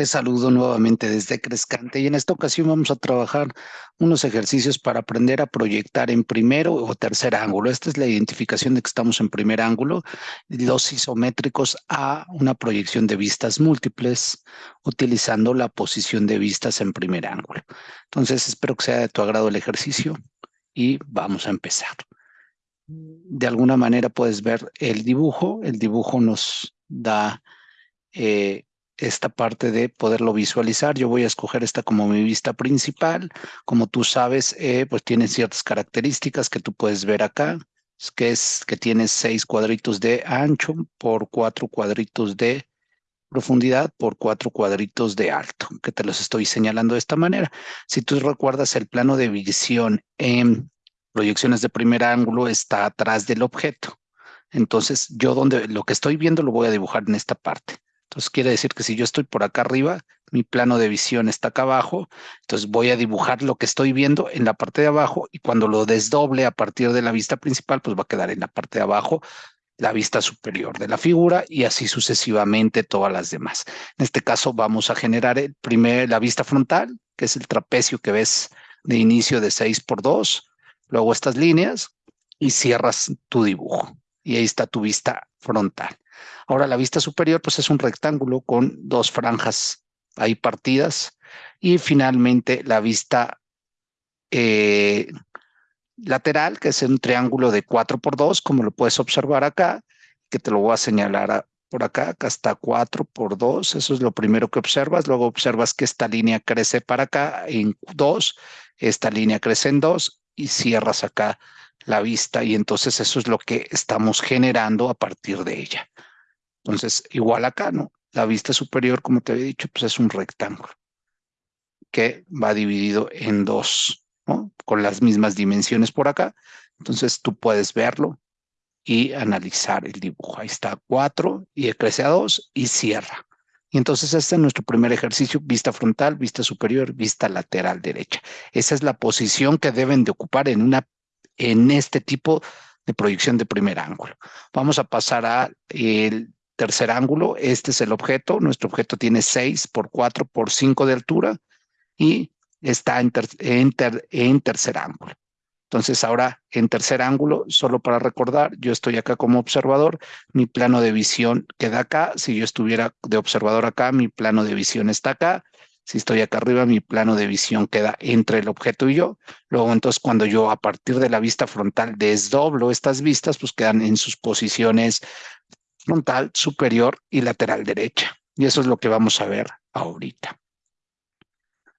Les saludo nuevamente desde Crescante y en esta ocasión vamos a trabajar unos ejercicios para aprender a proyectar en primero o tercer ángulo. Esta es la identificación de que estamos en primer ángulo, los isométricos a una proyección de vistas múltiples utilizando la posición de vistas en primer ángulo. Entonces espero que sea de tu agrado el ejercicio y vamos a empezar. De alguna manera puedes ver el dibujo. El dibujo nos da... Eh, esta parte de poderlo visualizar. Yo voy a escoger esta como mi vista principal. Como tú sabes, eh, pues tiene ciertas características que tú puedes ver acá, que es que tiene seis cuadritos de ancho por cuatro cuadritos de profundidad por cuatro cuadritos de alto, que te los estoy señalando de esta manera. Si tú recuerdas el plano de visión en proyecciones de primer ángulo está atrás del objeto. Entonces, yo donde lo que estoy viendo lo voy a dibujar en esta parte. Entonces quiere decir que si yo estoy por acá arriba, mi plano de visión está acá abajo, entonces voy a dibujar lo que estoy viendo en la parte de abajo y cuando lo desdoble a partir de la vista principal, pues va a quedar en la parte de abajo la vista superior de la figura y así sucesivamente todas las demás. En este caso vamos a generar el primer, la vista frontal, que es el trapecio que ves de inicio de 6 por 2, luego estas líneas y cierras tu dibujo. Y ahí está tu vista frontal. Ahora la vista superior pues es un rectángulo con dos franjas ahí partidas. Y finalmente la vista eh, lateral que es un triángulo de 4 por 2 como lo puedes observar acá que te lo voy a señalar por acá, acá está 4 por 2, eso es lo primero que observas, luego observas que esta línea crece para acá en 2, esta línea crece en 2 y cierras acá la vista y entonces eso es lo que estamos generando a partir de ella. Entonces, igual acá, ¿no? La vista superior, como te había dicho, pues es un rectángulo que va dividido en dos, ¿no? Con las mismas dimensiones por acá. Entonces, tú puedes verlo y analizar el dibujo. Ahí está cuatro y crece a dos y cierra. Y entonces este es nuestro primer ejercicio, vista frontal, vista superior, vista lateral derecha. Esa es la posición que deben de ocupar en, una, en este tipo de proyección de primer ángulo. Vamos a pasar a el tercer ángulo. Este es el objeto. Nuestro objeto tiene 6 por 4 por 5 de altura y está en, en, tercer ángulo. Entonces ahora en tercer ángulo, solo para recordar, yo estoy acá como observador, mi plano de visión queda acá. Si yo estuviera de observador acá, mi plano de visión está acá. Si estoy acá arriba, mi plano de visión queda entre el objeto y yo. Luego, entonces, cuando yo a partir de la vista frontal desdoblo estas vistas, pues quedan en sus posiciones frontal, superior y lateral derecha. Y eso es lo que vamos a ver ahorita.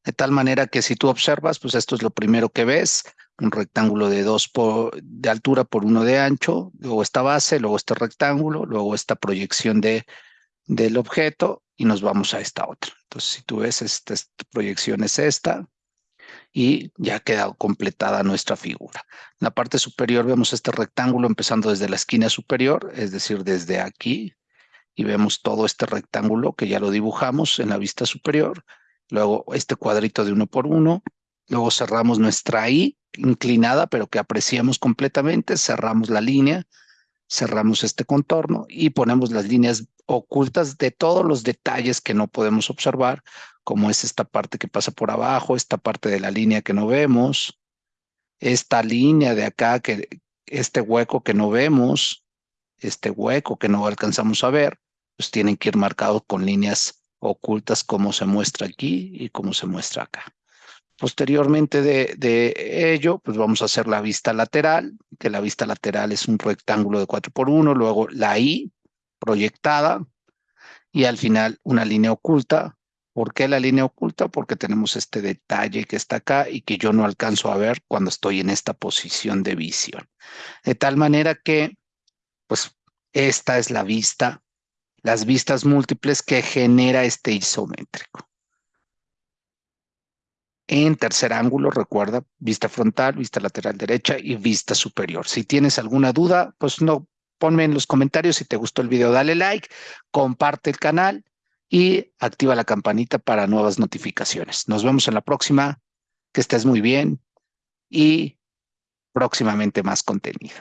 De tal manera que si tú observas, pues esto es lo primero que ves, un rectángulo de dos por, de altura por uno de ancho, luego esta base, luego este rectángulo, luego esta proyección de, del objeto y nos vamos a esta otra. Entonces, si tú ves, esta proyección es esta, y ya ha quedado completada nuestra figura. En la parte superior vemos este rectángulo empezando desde la esquina superior, es decir, desde aquí, y vemos todo este rectángulo que ya lo dibujamos en la vista superior, luego este cuadrito de uno por uno, luego cerramos nuestra I inclinada, pero que apreciamos completamente, cerramos la línea, cerramos este contorno y ponemos las líneas ocultas de todos los detalles que no podemos observar, como es esta parte que pasa por abajo, esta parte de la línea que no vemos, esta línea de acá, que este hueco que no vemos, este hueco que no alcanzamos a ver, pues tienen que ir marcados con líneas ocultas como se muestra aquí y como se muestra acá. Posteriormente de, ello, pues vamos a hacer la vista lateral, que la vista lateral es un rectángulo de 4 por 1, luego la I proyectada y al final una línea oculta ¿Por qué la línea oculta? Porque tenemos este detalle que está acá y que yo no alcanzo a ver cuando estoy en esta posición de visión. De tal manera que, pues, esta es la vista, las vistas múltiples que genera este isométrico. En tercer ángulo, recuerda, vista frontal, vista lateral derecha y vista superior. Si tienes alguna duda, pues no, ponme en los comentarios si te gustó el video, dale like, comparte el canal y activa la campanita para nuevas notificaciones. Nos vemos en la próxima. Que estés muy bien y próximamente más contenido.